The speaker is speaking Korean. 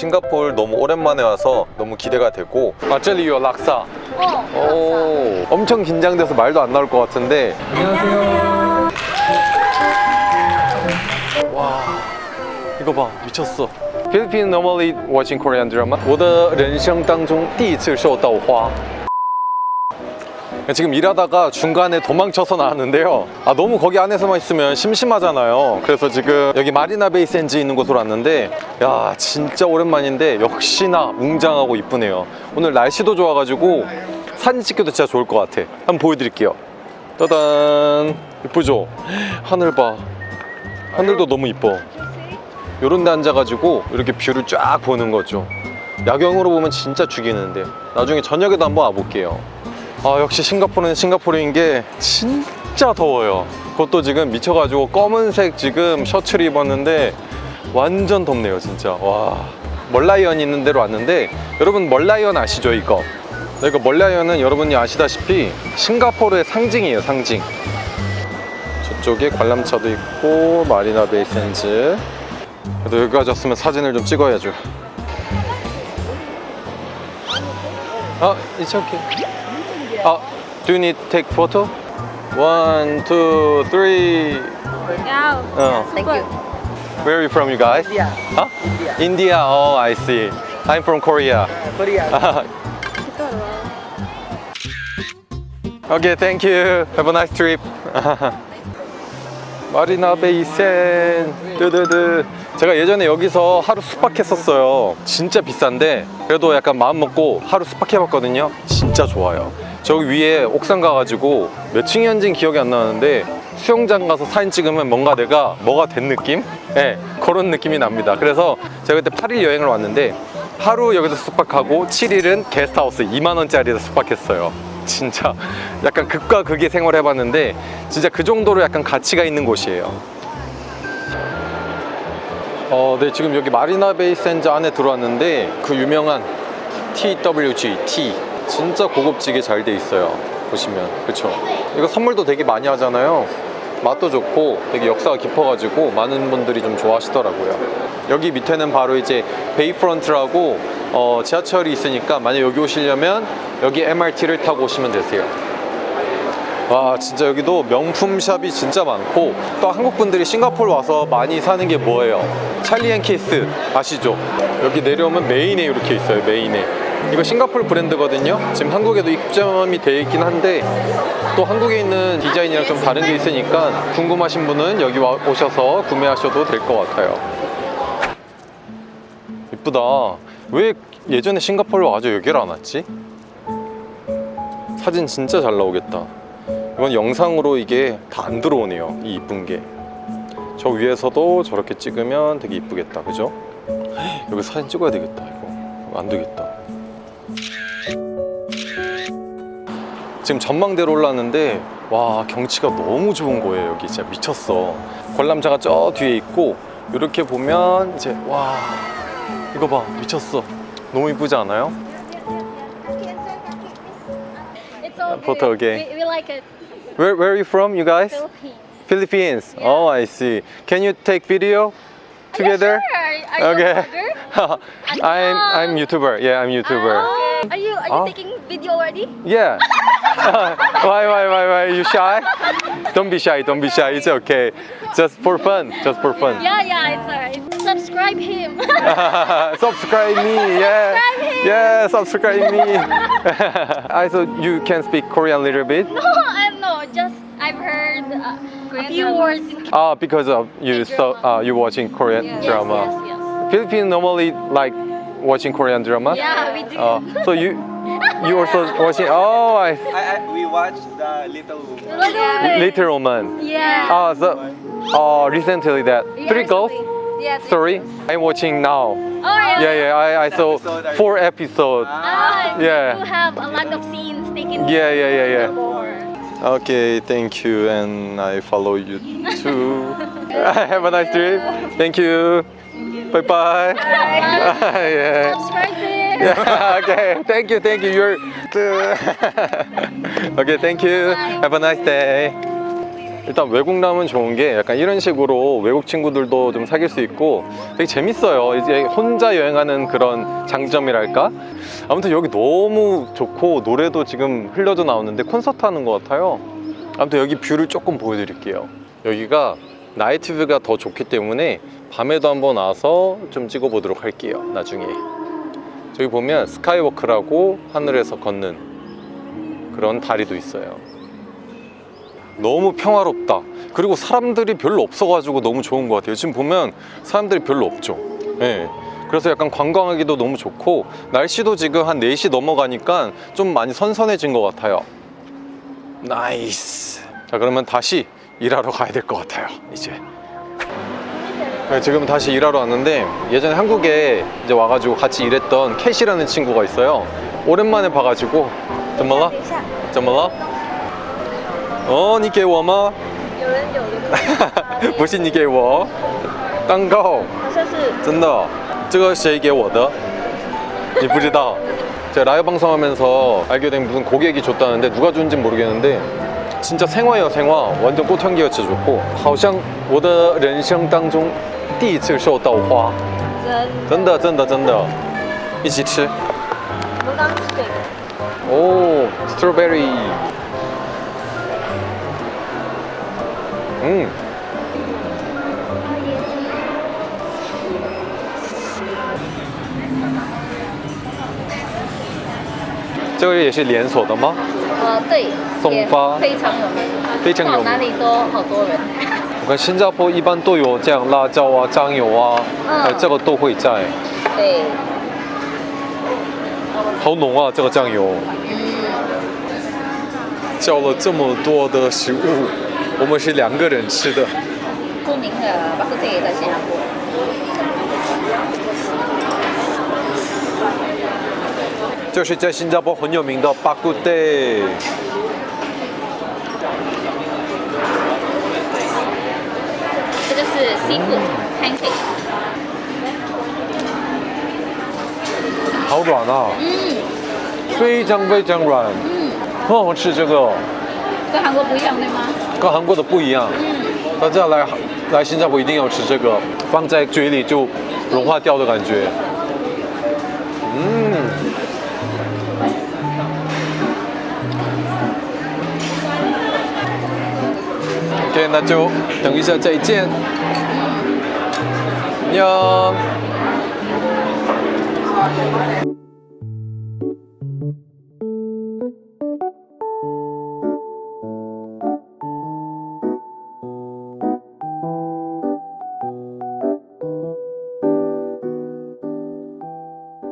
싱가포르 너무 오랜만에 와서 너무 기대가 되고 마젤리요 락사 어. 오 엄청 긴장돼서 말도 안 나올 것 같은데 안녕하세요 와 이거 봐 미쳤어 Philippines normally watching Korean drama 我的人生当中第一次受到花 지금 일하다가 중간에 도망쳐서 나왔는데요. 아 너무 거기 안에서만 있으면 심심하잖아요. 그래서 지금 여기 마리나 베이 샌즈 있는 곳으로 왔는데 야 진짜 오랜만인데 역시나 웅장하고 이쁘네요. 오늘 날씨도 좋아가지고 사진 찍기도 진짜 좋을 것 같아. 한번 보여드릴게요. 따단 이쁘죠? 하늘 봐. 하늘도 너무 이뻐. 요런 데 앉아가지고 이렇게 view를 쫙 보는 거죠. 야경으로 보면 진짜 죽이는데. 나중에 저녁에도 한번 와볼게요 아 역시 싱가포르는 싱가포르인 게 진짜 더워요. 그것도 지금 미쳐가지고 검은색 지금 셔츠를 입었는데 완전 덥네요 진짜. 와 멀라이언 있는 데로 왔는데 여러분 멀라이언 아시죠 이거? 네, 이거 멀라이언은 여러분이 아시다시피 싱가포르의 상징이에요 상징. 저쪽에 관람차도 있고 마리나 베이 샌즈. 그래도 여기까지 왔으면 사진을 좀 찍어야죠. 아, it's okay 아, do you need take photo? One, two, three Yeah. 어. Thank you. Where are you from you guys? India. Huh? India. Oh, I see. I'm from Korea. Korea. okay, thank you. Have a nice trip. 마리나 베이센 드드드 제가 예전에 여기서 하루 숙박했었어요 진짜 비싼데 그래도 약간 마음 먹고 하루 숙박해봤거든요 진짜 좋아요 저기 위에 옥상 가가지고 몇 층이었는지 기억이 안 나는데 수영장 가서 사진 찍으면 뭔가 내가 뭐가 된 느낌? 네, 그런 느낌이 납니다. 그래서 제가 그때 8일 여행을 왔는데 하루 여기서 숙박하고 7일은 게스트하우스 2만원짜리에서 숙박했어요. 진짜 약간 극과 극의 생활을 해봤는데 진짜 그 정도로 약간 가치가 있는 곳이에요. 어, 네 지금 여기 마리나 베이 샌즈 안에 들어왔는데 그 유명한 TWG T 진짜 고급지게 잘 돼 있어요. 보시면. 그쵸? 이거 선물도 되게 많이 하잖아요. 맛도 좋고 되게 역사가 깊어가지고 많은 분들이 좀 좋아하시더라고요. 여기 밑에는 바로 이제 베이프런트라고 어, 지하철이 있으니까 만약 여기 오시려면 여기 MRT를 타고 오시면 되세요. 와 진짜 여기도 명품 shop이 진짜 많고 또 한국 분들이 싱가포르 와서 많이 사는 게 뭐예요? 찰스 앤 키스. 아시죠? 여기 내려오면 메인에 이렇게 있어요 메인에 이거 싱가포르 브랜드거든요. 지금 한국에도 입점이 되어 있긴 한데 또 한국에 있는 디자인이랑 좀 다른 게 있으니까 궁금하신 분은 여기 와, 오셔서 구매하셔도 될 것 같아요. 이쁘다. 왜 예전에 싱가포르 와서 여기를 안 왔지? 사진 진짜 잘 나오겠다. 이건 영상으로 이게 다 안 들어오네요 이 이쁜 게. 저 위에서도 저렇게 찍으면 되게 이쁘겠다. 그죠? 여기 사진 찍어야 되겠다 이거. 안 되겠다 지금 전망대로 올랐는데 와 경치가 너무 좋은 거예요 여기 진짜 미쳤어 관람차가 저 뒤에 있고 이렇게 보면 이제 와 이거 봐 미쳤어 너무 이쁘지 않아요? It. Where, where are you from you guys? Philippines. Philippines. Oh, I see. Can you take video together? Yeah, sure. Are, Okay. A vlogger? I'm I'm YouTuber. Yeah, I'm YouTuber. Ah, are you are you Ah. taking video already? Yeah. why why why why? You shy? Don't be shy. Don't be shy. It's okay. Just for fun. Just for fun. Yeah, yeah, it's alright. Subscribe him. subscribe me. Yeah. Subscribe him. Yeah. Subscribe me. I thought you can speak Korean a little bit. no, I no, just I've heard uh, a few words. Ah, because of you so uh, you watching Korean yes, drama. Yes, yes. Philippines normally like watching Korean drama. Yeah, we do. Uh, so you you also watching? Oh, I I, I, we watched the Little Woman. Little Little Woman. Yeah. Oh, so oh, recently that Yeah, three girls. recently. Yeah. three. Sorry, I'm watching now. Oh yeah. Yeah, yeah. I, I saw episode four episodes. Ah, Yeah. You have a lot of scenes taken. Yeah, yeah, yeah, yeah. Before. Okay, thank you, and I follow you too. Have a nice trip. Thank you. Bye bye. yeah. Subscribe to him. Yeah, okay. Thank you, thank you. You're okay. Thank you. Bye. Have a nice day. 일단 외국 나오면 좋은 게 약간 이런 식으로 외국 친구들도 좀 사귈 수 있고 되게 재밌어요. 이제 혼자 여행하는 그런 장점이랄까? 아무튼 여기 너무 좋고 노래도 지금 흘려져 나오는데 콘서트 하는 것 같아요. 아무튼 여기 view를 조금 보여드릴게요. 여기가 night view가 더 좋기 때문에 밤에도 한번 와서 좀 찍어보도록 할게요. 나중에. 저기 보면 스카이워크라고 하늘에서 걷는 그런 다리도 있어요. 너무 평화롭다. 그리고 사람들이 별로 없어가지고 너무 좋은 것 같아요. 지금 보면 사람들이 별로 없죠. 예. 그래서 약간 관광하기도 너무 좋고 날씨도 지금 한 4시 넘어가니까 좀 많이 선선해진 것 같아요. Nice. 자 그러면 다시 일하러 가야 될 것 같아요. 이제. 네, 지금 다시 일하러 왔는데 예전에 한국에 이제 와가지고 같이 일했던 캣이라는 친구가 있어요. 오랜만에 봐가지고 怎么了?怎么了?哦，你给我吗？有人有的，不是你给我，蛋糕，好像是真的，这个谁给我的？你不知道？ 제가 라이브 방송하면서 알게 된 무슨 고객이 줬다는데 누가 준지 모르겠는데 진짜 생화예요 생화 완전 꽃향기가 진짜 좋고 好像我的人生当中 第一次收豆花。真真的真的真的。一起吃。我们刚刚吃这个，哦 strawberry 嗯。这个也是连锁的吗？呃，对，也松花非常有名，非常有名。哪里都好多人。新加坡一般都有这样辣椒啊、酱油啊，嗯哎，这个都会在，对，好浓啊，这个酱油。嗯，叫了这么多的食物，我们是两个人吃的。著名的巴克特也在新加坡。就是在新加坡很有名的巴古代。这就是 seafood pancake。好软啊，嗯非常非常软，嗯，很好吃。这个跟韩国不一样对吗？跟韩国的不一样，嗯，大家来来新加坡一定要吃这个，放在嘴里就融化掉的感觉。嗯。OK，那就等一下再见。 안녕。